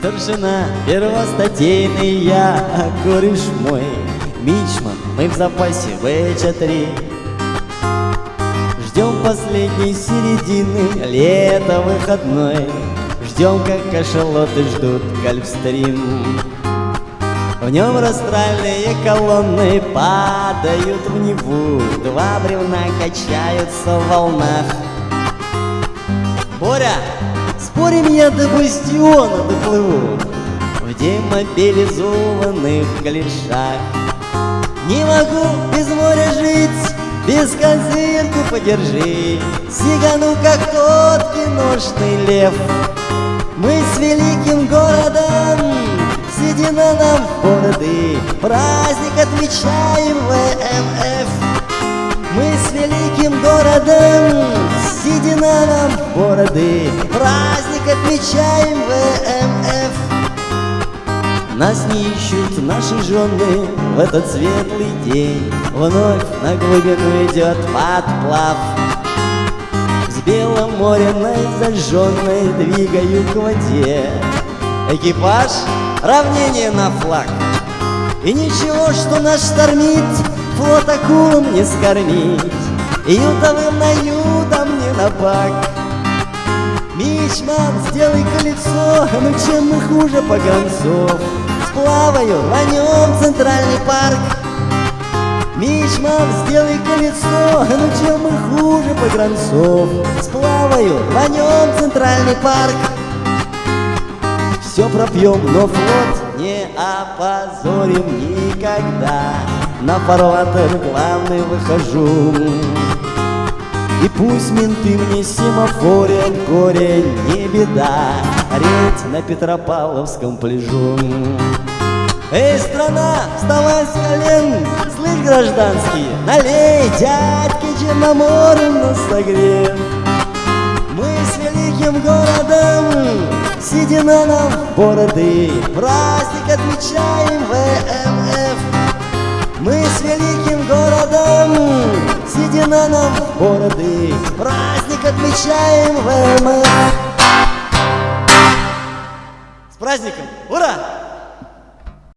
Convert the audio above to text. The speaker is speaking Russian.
Старшина первостатейный я, кореш мой. Мичман, мы в запасе ВЧ-3 Ждем последней середины, лето выходной. Ждем, как кашалоты ждут Гольфстрим. В нем растральные колонны падают в Неву. Два бревна качаются в волнах. Боря, спорим я до бастиона доплыву В демобилизованных галешах Не могу без моря жить без козырку подержи, Сигану, как тот киношный лев. Мы с великим городом Седина нам в бороды. Праздник отмечаем ВМФ Мы с великим городом Седина нам бороды Праздник отмечаем ВМФ Нас не ищут наши жены В этот светлый день. Вновь на глубину идет подплав. С белым мореной зажженной Двигаю к воде. Экипаж, равнение на флаг. И ничего, что нас штормит Флот акулам не скормить. Ютовым наютом не напак Мичман, сделай колесо Ну чем мы хуже погонцов Сплаваю, рванем центральный парк. Мичман, сделай колесо, ну чем мы хуже погранцов Сплаваю, рванем центральный парк. Все пропьем, но флот не опозорим никогда. На фарватер главный выхожу и пусть менты мне семафорят, горе не беда Редь на Петропавловском пляжу Эй, страна, вставай с колен, слышь, гражданские, налей, дядьки Черноморым нас согрев. Мы с великим городом, седина нам бороды, праздник отмечаем в бороды, праздник отмечаем ВМФ. С